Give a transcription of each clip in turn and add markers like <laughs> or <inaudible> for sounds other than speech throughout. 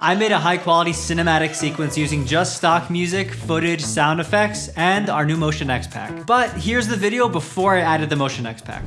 I made a high quality cinematic sequence using just stock music, footage, sound effects, and our new Motion X pack. But here's the video before I added the Motion X pack.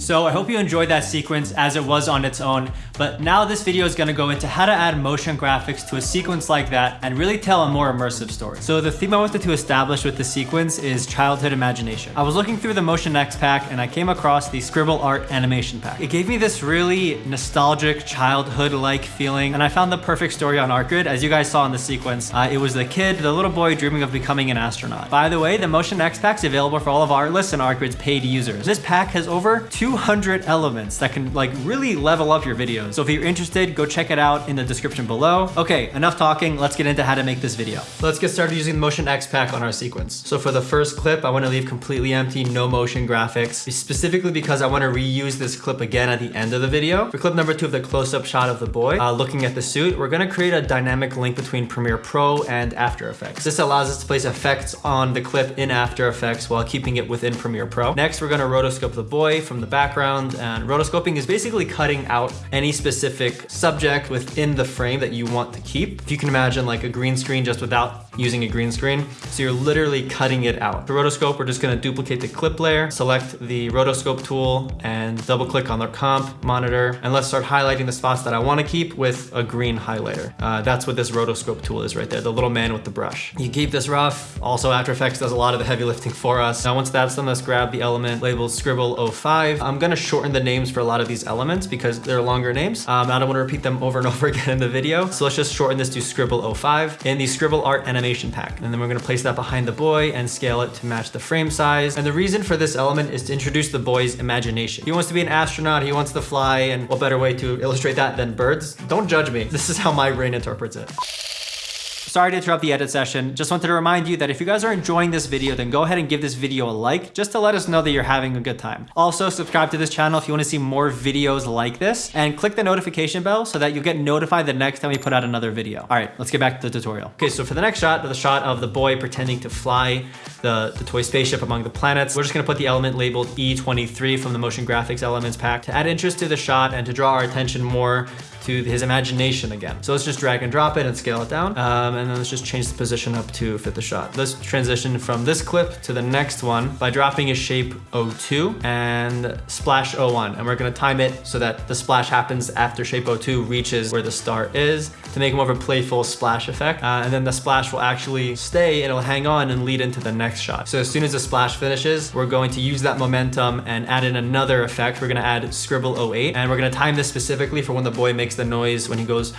So I hope you enjoyed that sequence as it was on its own, but now this video is gonna go into how to add motion graphics to a sequence like that and really tell a more immersive story. So the theme I wanted to establish with the sequence is childhood imagination. I was looking through the Motion X pack and I came across the Scribble Art animation pack. It gave me this really nostalgic childhood-like feeling and I found the perfect story on ArtGrid. As you guys saw in the sequence, uh, it was the kid, the little boy dreaming of becoming an astronaut. By the way, the Motion X pack is available for all of Artlist and ArtGrid's paid users. This pack has over 200 elements that can like really level up your videos. So if you're interested, go check it out in the description below. Okay, enough talking. Let's get into how to make this video. Let's get started using the Motion X pack on our sequence. So for the first clip, I want to leave completely empty, no motion graphics, specifically because I want to reuse this clip again at the end of the video. For clip number two of the close-up shot of the boy uh, looking at the suit, we're going to create a dynamic link between Premiere Pro and After Effects. This allows us to place effects on the clip in After Effects while keeping it within Premiere Pro. Next, we're going to rotoscope the boy from the background and rotoscoping is basically cutting out any specific subject within the frame that you want to keep. If you can imagine like a green screen just without using a green screen. So you're literally cutting it out. For rotoscope, we're just gonna duplicate the clip layer, select the rotoscope tool and double click on the comp monitor. And let's start highlighting the spots that I wanna keep with a green highlighter. Uh, that's what this rotoscope tool is right there, the little man with the brush. You keep this rough. Also After Effects does a lot of the heavy lifting for us. Now once that's done, let's grab the element labeled Scribble 05. I'm gonna shorten the names for a lot of these elements because they're longer names. Um, I don't wanna repeat them over and <laughs> over again in the video. So let's just shorten this to Scribble 05. In the Scribble Art animation pack. And then we're gonna place that behind the boy and scale it to match the frame size. And the reason for this element is to introduce the boy's imagination. He wants to be an astronaut, he wants to fly, and what better way to illustrate that than birds? Don't judge me. <laughs> This is how my brain interprets it. Sorry to interrupt the edit session. Just wanted to remind you that if you guys are enjoying this video, then go ahead and give this video a like just to let us know that you're having a good time. Also, subscribe to this channel if you want to see more videos like this and click the notification bell so that you'll get notified the next time we put out another video. All right, let's get back to the tutorial. Okay, so for the next shot, the shot of the boy pretending to fly the, the toy spaceship among the planets, we're just gonna put the element labeled E23 from the motion graphics elements pack to add interest to the shot and to draw our attention more to his imagination again. So let's just drag and drop it and scale it down. Um, and then let's just change the position up to fit the shot. Let's transition from this clip to the next one by dropping a shape 02 and splash 01. And we're gonna time it so that the splash happens after shape 02 reaches where the star is to make more of a playful splash effect. Uh, and then the splash will actually stay, it'll hang on and lead into the next shot. So as soon as the splash finishes, we're going to use that momentum and add in another effect. We're gonna add scribble 08 and we're gonna time this specifically for when the boy makes the noise when he goes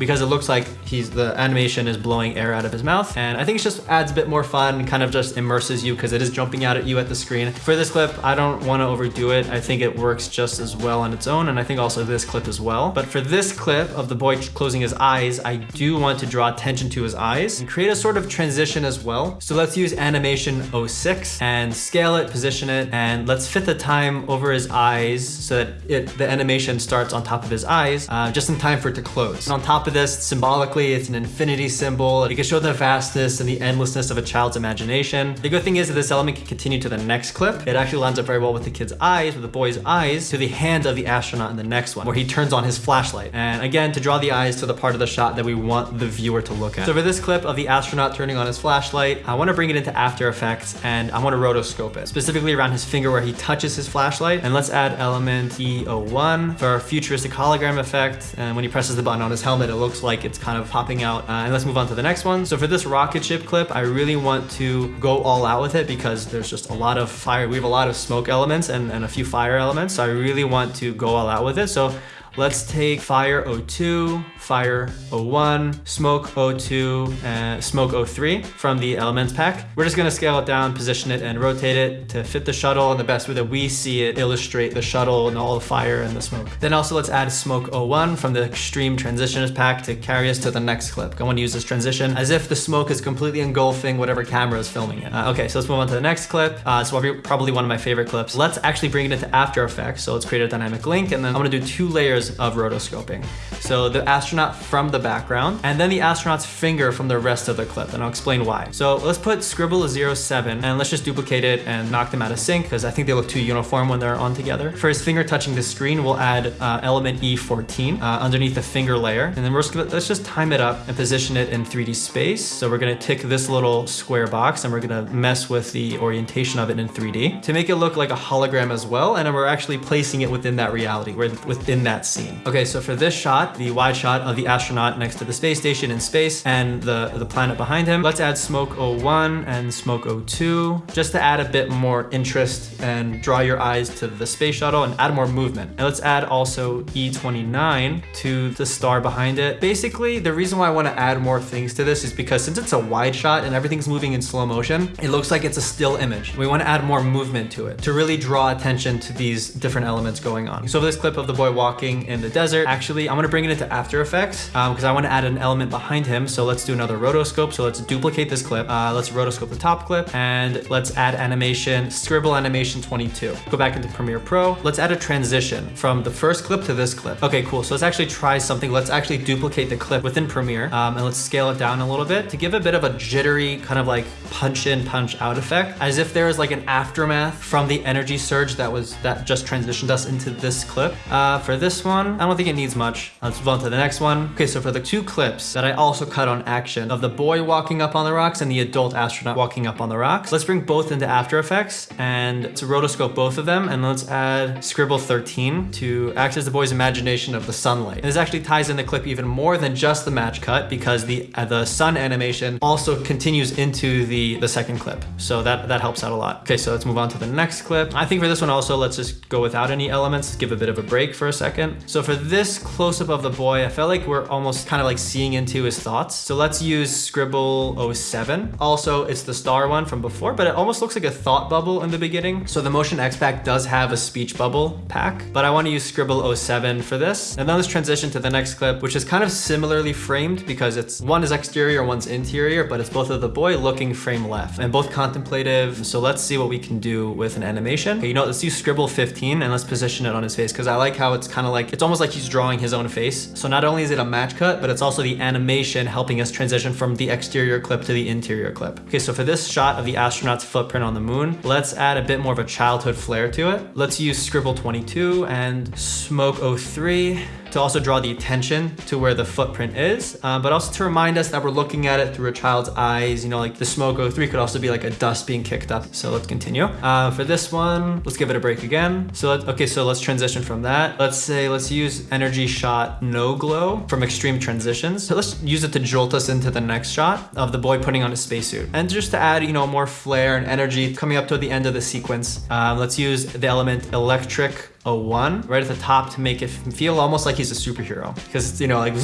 because it looks like he's the animation is blowing air out of his mouth. And I think it just adds a bit more fun, kind of just immerses you because it is jumping out at you at the screen. For this clip, I don't want to overdo it. I think it works just as well on its own. And I think also this clip as well. But for this clip of the boy closing his eyes, I do want to draw attention to his eyes and create a sort of transition as well. So let's use animation 06 and scale it, position it, and let's fit the time over his eyes so that it, the animation starts on top of his eyes, uh, just in time for it to close. And on top of of this symbolically, it's an infinity symbol. It can show the vastness and the endlessness of a child's imagination. The good thing is that this element can continue to the next clip. It actually lines up very well with the kid's eyes, with the boy's eyes, to the hand of the astronaut in the next one, where he turns on his flashlight. And again, to draw the eyes to the part of the shot that we want the viewer to look at. So for this clip of the astronaut turning on his flashlight, I want to bring it into After Effects and I want to rotoscope it, specifically around his finger where he touches his flashlight. And let's add element E01 for our futuristic hologram effect. And when he presses the button on his helmet, it looks like it's kind of popping out. Uh, and let's move on to the next one. So for this rocket ship clip, I really want to go all out with it because there's just a lot of fire. We have a lot of smoke elements and, and a few fire elements. So I really want to go all out with it. So Let's take fire 02, fire 01, smoke 02, and smoke 03 from the elements pack. We're just gonna scale it down, position it, and rotate it to fit the shuttle in the best way that we see it illustrate the shuttle and all the fire and the smoke. Then also let's add smoke 01 from the extreme transitioners pack to carry us to the next clip. I wanna use this transition as if the smoke is completely engulfing whatever camera is filming it. Uh, okay, so let's move on to the next clip. Uh, it's probably one of my favorite clips. Let's actually bring it into After Effects. So let's create a dynamic link and then I'm gonna do two layers of rotoscoping. So the astronaut from the background and then the astronaut's finger from the rest of the clip and I'll explain why. So let's put scribble 07 and let's just duplicate it and knock them out of sync because I think they look too uniform when they're on together. For his finger touching the screen, we'll add uh, element E14 uh, underneath the finger layer. And then we're just gonna, let's just time it up and position it in 3D space. So we're gonna tick this little square box and we're gonna mess with the orientation of it in 3D to make it look like a hologram as well. And we're actually placing it within that reality, within that scene. Okay, so for this shot, the wide shot of the astronaut next to the space station in space and the, the planet behind him, let's add smoke 01 and smoke 02 just to add a bit more interest and draw your eyes to the space shuttle and add more movement. And let's add also E29 to the star behind it. Basically, the reason why I want to add more things to this is because since it's a wide shot and everything's moving in slow motion, it looks like it's a still image. We want to add more movement to it to really draw attention to these different elements going on. So for this clip of the boy walking in the desert, actually, I'm to bring it into After Effects because um, I want to add an element behind him. So let's do another rotoscope. So let's duplicate this clip. Uh, let's rotoscope the top clip and let's add animation, scribble animation 22. Go back into Premiere Pro. Let's add a transition from the first clip to this clip. Okay, cool. So let's actually try something. Let's actually duplicate the clip within Premiere um, and let's scale it down a little bit to give a bit of a jittery kind of like punch in, punch out effect as if there was like an aftermath from the energy surge that was that just transitioned us into this clip. Uh, for this one, I don't think it needs much. Let's move on to the next one. Okay, so for the two clips that I also cut on action of the boy walking up on the rocks and the adult astronaut walking up on the rocks, let's bring both into After Effects and to rotoscope both of them and let's add Scribble 13 to access the boy's imagination of the sunlight. And this actually ties in the clip even more than just the match cut because the uh, the sun animation also continues into the, the second clip. So that, that helps out a lot. Okay, so let's move on to the next clip. I think for this one also, let's just go without any elements, give a bit of a break for a second. So for this close-up of the boy, I felt like we're almost kind of like seeing into his thoughts. So let's use Scribble 07. Also, it's the star one from before, but it almost looks like a thought bubble in the beginning. So the Motion X pack does have a speech bubble pack, but I want to use Scribble 07 for this. And then let's transition to the next clip, which is kind of similarly framed because it's one is exterior, one's interior, but it's both of the boy looking frame left and both contemplative. So let's see what we can do with an animation. Okay, you know, let's use Scribble 15 and let's position it on his face because I like how it's kind of like, it's almost like he's drawing his own face. So not only is it a match cut, but it's also the animation helping us transition from the exterior clip to the interior clip. Okay, so for this shot of the astronaut's footprint on the moon, let's add a bit more of a childhood flair to it. Let's use Scribble 22 and Smoke 03 to also draw the attention to where the footprint is, uh, but also to remind us that we're looking at it through a child's eyes. You know, like the smoke 03 could also be like a dust being kicked up. So let's continue. Uh, for this one, let's give it a break again. So let, okay, so let's transition from that. Let's say, let's use energy shot no glow from extreme transitions. So let's use it to jolt us into the next shot of the boy putting on a spacesuit. And just to add, you know, more flair and energy coming up to the end of the sequence, uh, let's use the element electric a one right at the top to make it feel almost like he's a superhero because it's, you know like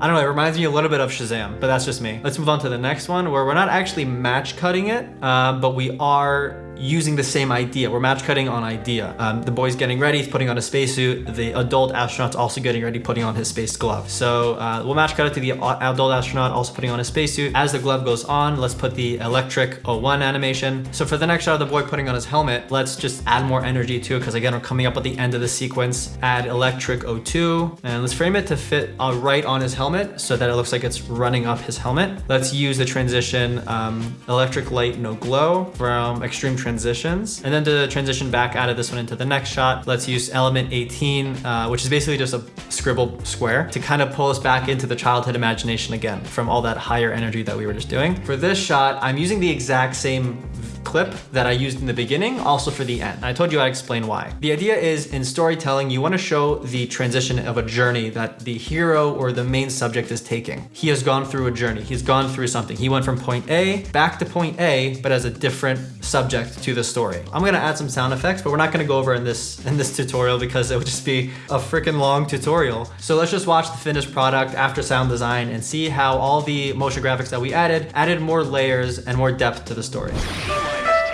I don't know, it reminds me a little bit of Shazam, but that's just me. Let's move on to the next one where we're not actually match cutting it, uh, but we are using the same idea. We're match cutting on idea. Um, the boy's getting ready, he's putting on a spacesuit. The adult astronaut's also getting ready, putting on his space glove. So uh, we'll match cut it to the adult astronaut also putting on a spacesuit. As the glove goes on, let's put the electric 01 animation. So for the next shot of the boy putting on his helmet, let's just add more energy to it because again, we're coming up at the end of the sequence. Add electric 02 and let's frame it to fit uh, right on his helmet so that it looks like it's running up his helmet. Let's use the transition um, electric light no glow from extreme transitions. And then to transition back out of this one into the next shot, let's use element 18, uh, which is basically just a scribble square to kind of pull us back into the childhood imagination again from all that higher energy that we were just doing. For this shot, I'm using the exact same clip that I used in the beginning, also for the end. I told you I'd explain why. The idea is in storytelling, you wanna show the transition of a journey that the hero or the main subject is taking. He has gone through a journey. He's gone through something. He went from point A back to point A, but as a different subject to the story. I'm gonna add some sound effects, but we're not gonna go over in this in this tutorial because it would just be a freaking long tutorial. So let's just watch the finished product after sound design and see how all the motion graphics that we added added more layers and more depth to the story.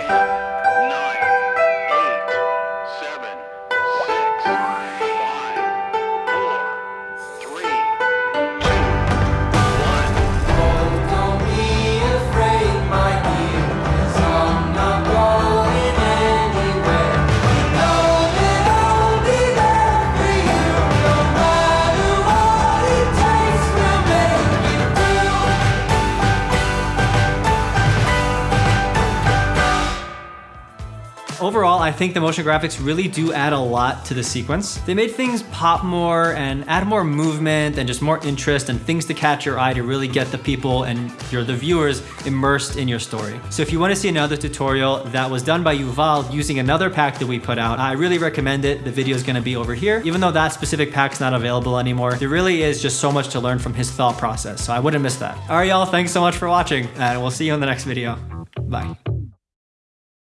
Overall, I think the motion graphics really do add a lot to the sequence. They made things pop more and add more movement and just more interest and things to catch your eye to really get the people and your the viewers immersed in your story. So if you want to see another tutorial that was done by Yuval using another pack that we put out, I really recommend it. The video is going to be over here. Even though that specific pack's not available anymore, there really is just so much to learn from his thought process. So I wouldn't miss that. All right, y'all. Thanks so much for watching and we'll see you in the next video. Bye.